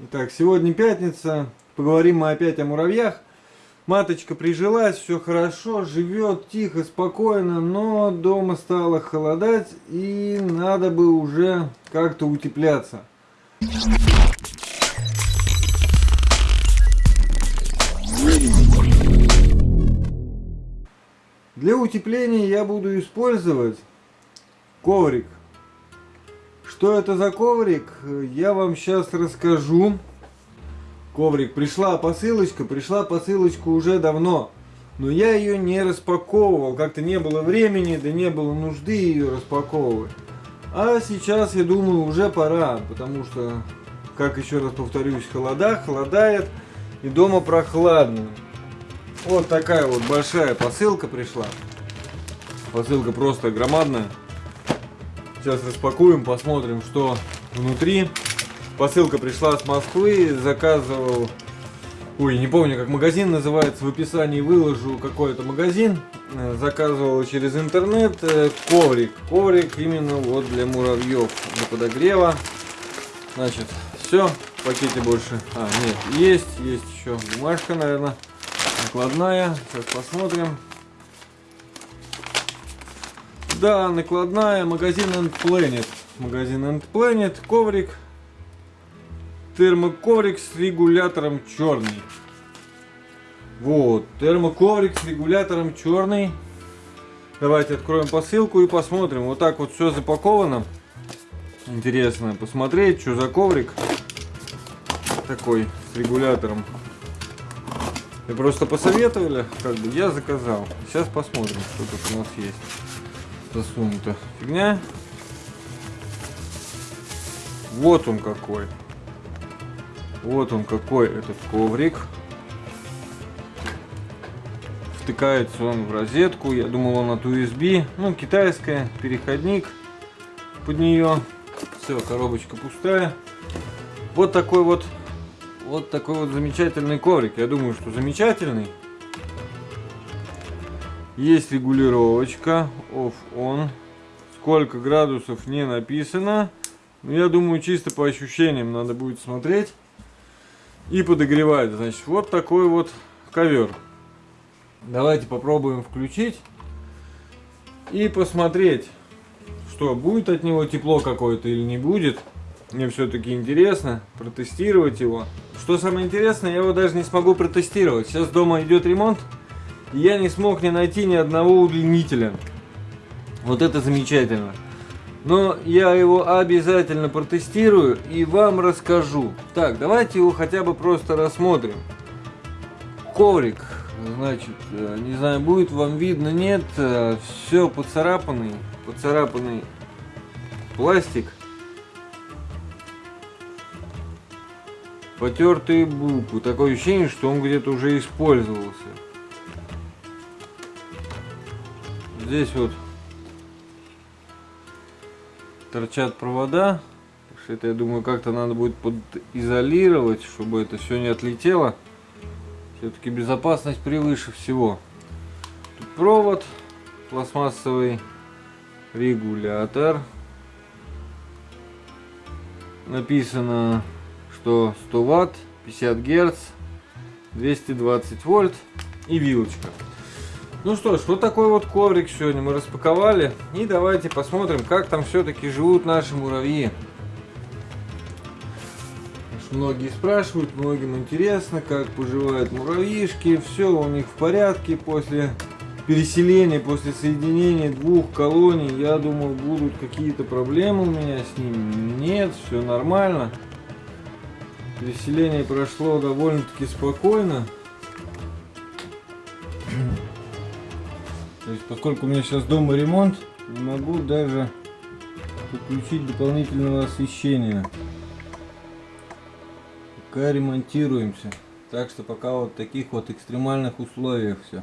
Итак, сегодня пятница, поговорим мы опять о муравьях. Маточка прижилась, все хорошо, живет тихо, спокойно, но дома стало холодать и надо бы уже как-то утепляться. Для утепления я буду использовать коврик что это за коврик, я вам сейчас расскажу. Коврик, пришла посылочка, пришла посылочка уже давно. Но я ее не распаковывал, как-то не было времени, да не было нужды ее распаковывать. А сейчас, я думаю, уже пора, потому что, как еще раз повторюсь, холода, холодает и дома прохладно. Вот такая вот большая посылка пришла. Посылка просто громадная. Сейчас распакуем, посмотрим, что внутри. Посылка пришла с Москвы, заказывал... Ой, не помню, как магазин называется, в описании выложу какой-то магазин. Э, заказывал через интернет э, коврик. Коврик именно вот для муравьев, для подогрева. Значит, все, в пакете больше... А, нет, есть, есть еще бумажка, наверное, накладная. Сейчас посмотрим. Да, накладная, магазин End Planet. Магазин End Planet, коврик. Термоковрик с регулятором черный. Вот, термоковрик с регулятором черный. Давайте откроем посылку и посмотрим. Вот так вот все запаковано. Интересно посмотреть, что за коврик такой с регулятором. Вы просто посоветовали, как бы я заказал. Сейчас посмотрим, что тут у нас есть засунута фигня. Вот он какой. Вот он какой этот коврик. Втыкается он в розетку. Я думал он от USB. Ну, китайская. Переходник под нее. Все, коробочка пустая. Вот такой вот вот такой вот замечательный коврик. Я думаю, что замечательный. Есть регулировочка off-on. Сколько градусов не написано. Но я думаю, чисто по ощущениям надо будет смотреть. И подогревать. Значит, вот такой вот ковер. Давайте попробуем включить. И посмотреть, что будет от него тепло какое-то или не будет. Мне все-таки интересно протестировать его. Что самое интересное, я его даже не смогу протестировать. Сейчас дома идет ремонт я не смог не найти ни одного удлинителя. Вот это замечательно. Но я его обязательно протестирую и вам расскажу. Так, давайте его хотя бы просто рассмотрим. Коврик, значит, э, не знаю, будет вам видно, нет, э, все поцарапанный, поцарапанный пластик. Потертые буквы, такое ощущение, что он где-то уже использовался. Здесь вот торчат провода. Это, я думаю, как-то надо будет подизолировать, чтобы это все не отлетело. Все-таки безопасность превыше всего. Тут провод, пластмассовый регулятор. Написано, что 100 ватт, 50 герц, 220 вольт и вилочка. Ну что ж, вот такой вот коврик сегодня мы распаковали. И давайте посмотрим, как там все-таки живут наши муравьи. Многие спрашивают, многим интересно, как поживают муравьишки. Все у них в порядке после переселения, после соединения двух колоний. Я думал, будут какие-то проблемы у меня с ними. Нет, все нормально. Переселение прошло довольно-таки спокойно. Есть, поскольку у меня сейчас дома ремонт, не могу даже подключить дополнительного освещения. Пока ремонтируемся. Так что пока вот в таких вот экстремальных условиях все.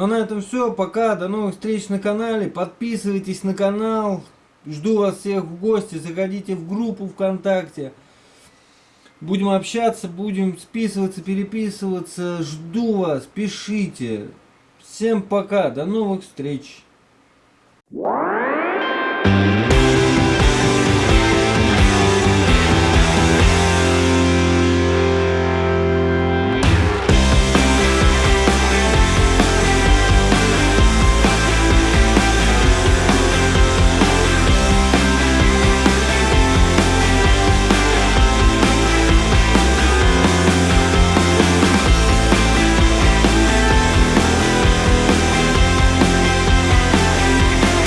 Ну а на этом все. Пока. До новых встреч на канале. Подписывайтесь на канал. Жду вас всех в гости. Заходите в группу ВКонтакте. Будем общаться, будем списываться, переписываться. Жду вас. Пишите. Всем пока. До новых встреч. You.